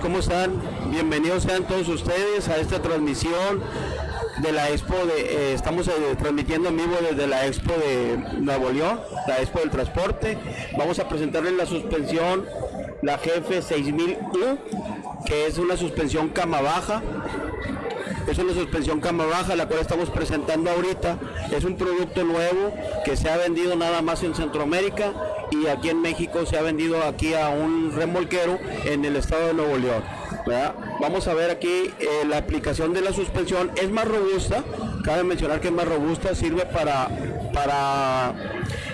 ¿Cómo están? Bienvenidos sean todos ustedes a esta transmisión de la Expo de, eh, estamos eh, transmitiendo en vivo desde la Expo de Nuevo León, la Expo del Transporte. Vamos a presentarles la suspensión, la Jefe 6000U, que es una suspensión cama baja. Es una suspensión cama baja, la cual estamos presentando ahorita. Es un producto nuevo que se ha vendido nada más en Centroamérica y aquí en México se ha vendido aquí a un remolquero en el estado de Nuevo León. ¿verdad? Vamos a ver aquí eh, la aplicación de la suspensión. Es más robusta, cabe mencionar que es más robusta, sirve para, para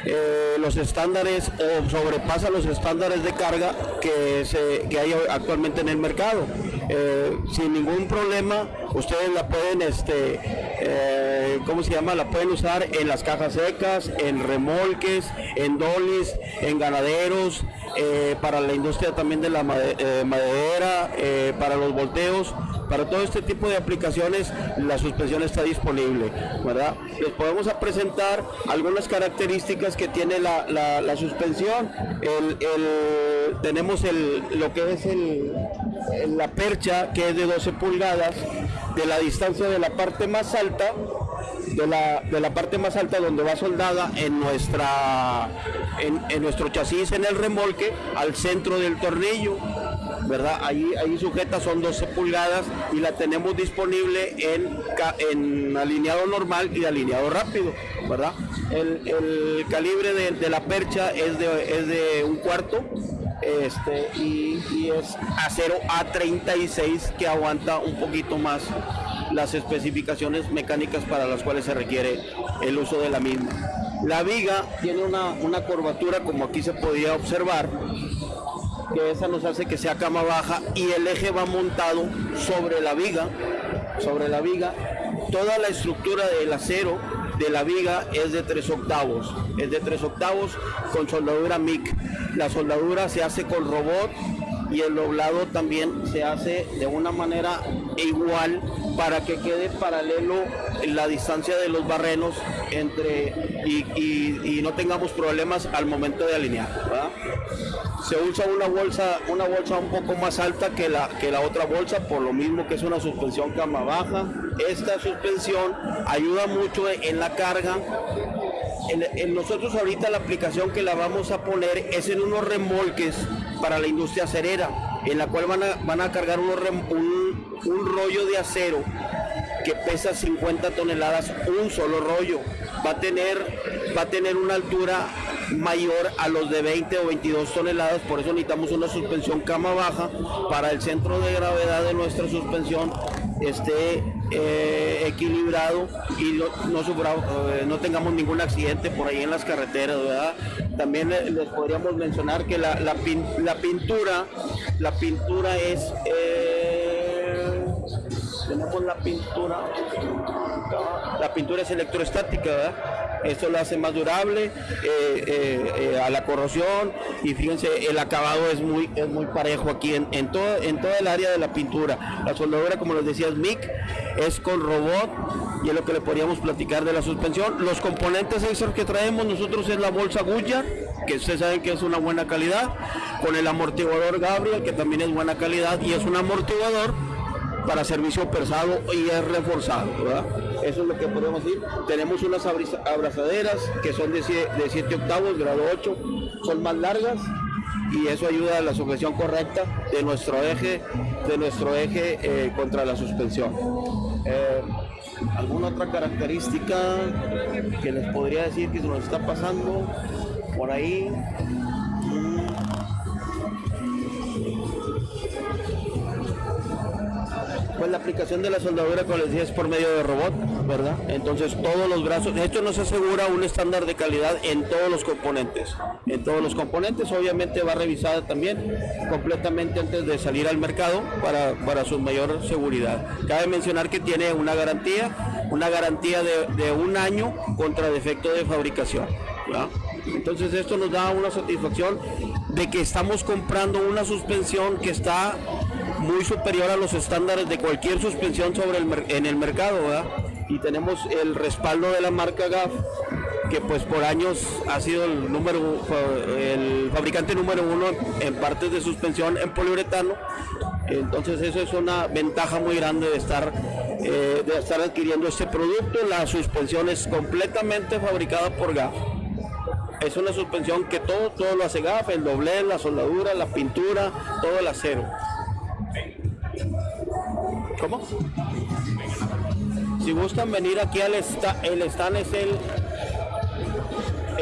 eh, los estándares o sobrepasa los estándares de carga que, se, que hay actualmente en el mercado. Eh, sin ningún problema, ustedes la pueden, este, eh, ¿cómo se llama? La pueden usar en las cajas secas, en remolques, en dolis, en ganaderos, eh, para la industria también de la madera, para los volteos. Para todo este tipo de aplicaciones la suspensión está disponible, ¿verdad? Les podemos presentar algunas características que tiene la, suspensión. tenemos el, lo que es el, la percha que es de 12 pulgadas, de la distancia de la parte más alta, de la, de la parte más alta donde va soldada en nuestra en, nuestro chasis en el remolque al centro del tornillo verdad ahí ahí sujeta son 12 pulgadas y la tenemos disponible en, en alineado normal y alineado rápido verdad el, calibre de, de, la percha es de, es de un cuarto este y, es acero A36 que aguanta un poquito más las especificaciones mecánicas para las cuales se requiere el uso de la misma. La viga tiene una, una curvatura como aquí se podía observar, que esa nos hace que sea cama baja y el eje va montado sobre la viga, sobre la viga. Toda la estructura del acero de la viga es de 3 octavos, es de 3 octavos con soldadura MIG. La soldadura se hace con robot y el doblado también se hace de una manera igual para que quede paralelo la distancia de los barrenos entre y, no tengamos problemas al momento de alinear. Se usa una bolsa, una bolsa un poco más alta que la, que la otra bolsa, por lo mismo que es una suspensión cama baja. Esta suspensión ayuda mucho en la carga en, nosotros ahorita la aplicación que la vamos a poner es en unos remolques para la industria acerera, en la cual van a, van a cargar un, un rollo de acero que pesa 50 toneladas, un solo rollo. Va a tener, va a tener una altura mayor a los de 20 o 22 toneladas, por eso necesitamos una suspensión cama baja para el centro de gravedad de nuestra suspensión esté eh, equilibrado y no, eh, no, tengamos ningún accidente por ahí en las carreteras, ¿verdad? También les podríamos mencionar que la, la, pintura, la pintura es, eh, tenemos la pintura, la pintura es electroestática, ¿verdad? Esto lo hace más durable eh, eh, eh, a la corrosión y fíjense, el acabado es muy, es muy parejo aquí en, todo, en toda el área de la pintura. La soldadura, como les decía, es MIC, es con robot y es lo que le podríamos platicar de la suspensión. Los componentes extra que traemos nosotros es la bolsa Goodyear, que ustedes saben que es una buena calidad, con el amortiguador Gabriel, que también es buena calidad y es un amortiguador para servicio pesado y es reforzado, Eso es lo que podemos decir. Tenemos unas abrazaderas que son de 7 octavos, grado 8, son más largas y eso ayuda a la sujeción correcta de nuestro eje, de nuestro eje eh, contra la suspensión. Eh, ¿Alguna otra característica que les podría decir que se nos está pasando por ahí? Pues la aplicación de la soldadura, como les decía, es por medio de robot, ¿verdad? Entonces todos los brazos, esto nos asegura un estándar de calidad en todos los componentes. En todos los componentes, obviamente va revisada también completamente antes de salir al mercado para, para su mayor seguridad. Cabe mencionar que tiene una garantía, una garantía de, un año contra defecto de fabricación. Entonces esto nos da una satisfacción de que estamos comprando una suspensión que está muy superior a los estándares de cualquier suspensión sobre el, en el mercado, Y tenemos el respaldo de la marca GAF, que pues por años ha sido el número el fabricante número uno en partes de suspensión en poliuretano Entonces eso es una ventaja muy grande de estar, eh, de estar adquiriendo este producto. La suspensión es completamente fabricada por GAF. Es una suspensión que todo, todo lo hace GAF, el doblez, la soldadura, la pintura, todo el acero. ¿Cómo? Si gustan venir aquí al stand, el stand es el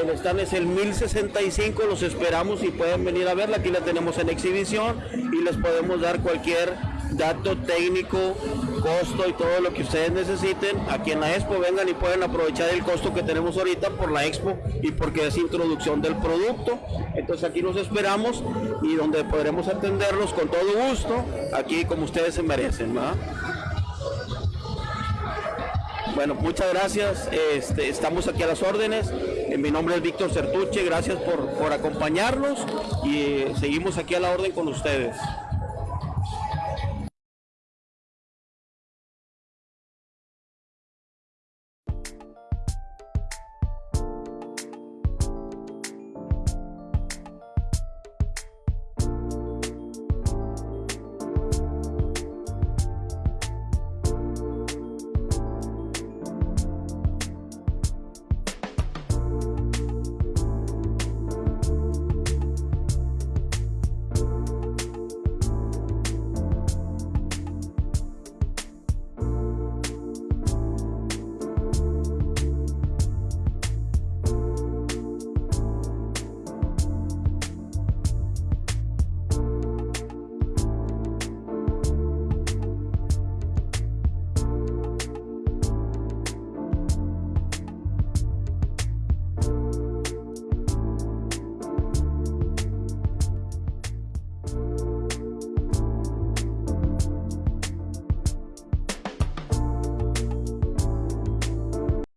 el stand es el 1065, los esperamos y pueden venir a verla. Aquí la tenemos en exhibición y les podemos dar cualquier dato técnico, costo y todo lo que ustedes necesiten. Aquí en la expo vengan y pueden aprovechar el costo que tenemos ahorita por la expo y porque es introducción del producto. Entonces aquí los esperamos y donde podremos atenderlos con todo gusto, aquí como ustedes se merecen. ¿verdad? Bueno, muchas gracias. Este, estamos aquí a las órdenes. Eh, Mi nombre es Víctor Certuche. Gracias por, por acompañarnos y eh, seguimos aquí a la orden con ustedes.